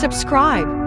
subscribe.